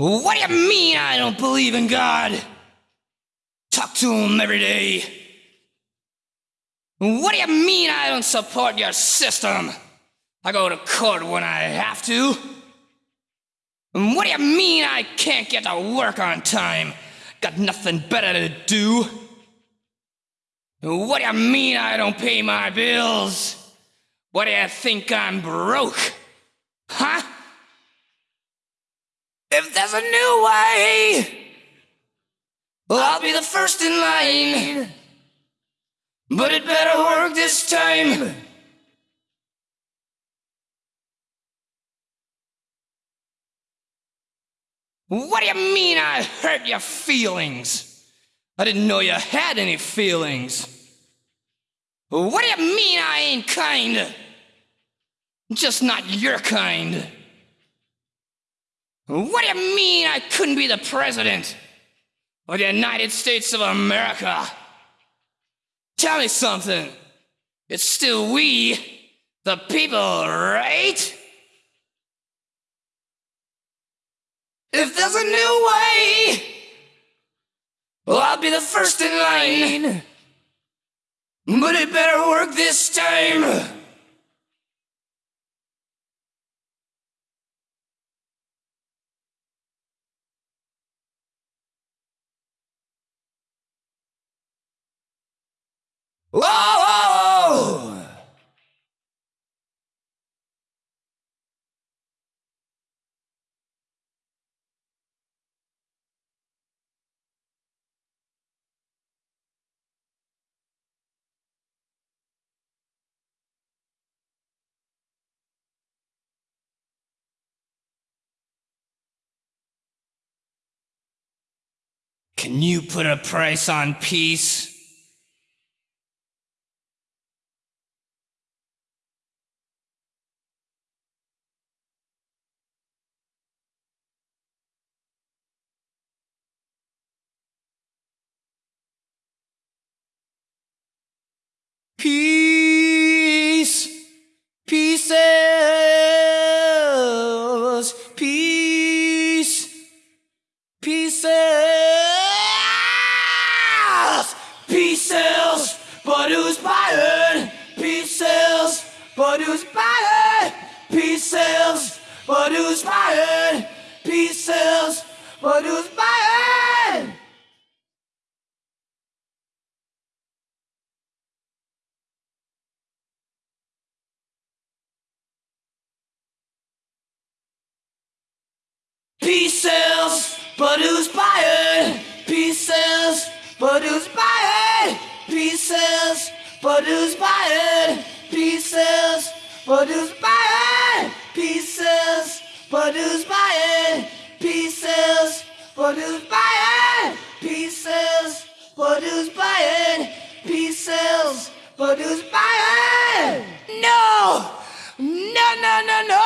What do you mean I don't believe in God? Talk to him every day. What do you mean I don't support your system? I go to court when I have to. What do you mean I can't get to work on time? Got nothing better to do. What do you mean I don't pay my bills? What do you think I'm broke? Huh? If there's a new way, well, I'll be the first in line. But it better work this time. What do you mean I hurt your feelings? I didn't know you had any feelings. What do you mean I ain't kind? Just not your kind. What do you mean I couldn't be the president of the United States of America? Tell me something. It's still we, the people, right? If there's a new way, well, I'll be the first in line. But it better work this time. Can you put a price on peace? Produce Bayern peace Pieces. Produce Bayern peace sales. Produce Bayern peace sales. Produce Bayern. Peace sales, produce Bayern. Produced by it. pieces, Produced by it. pieces, Produced by it. pieces, Produced by pieces, Produced by pieces, produced by no, no, no, no, no.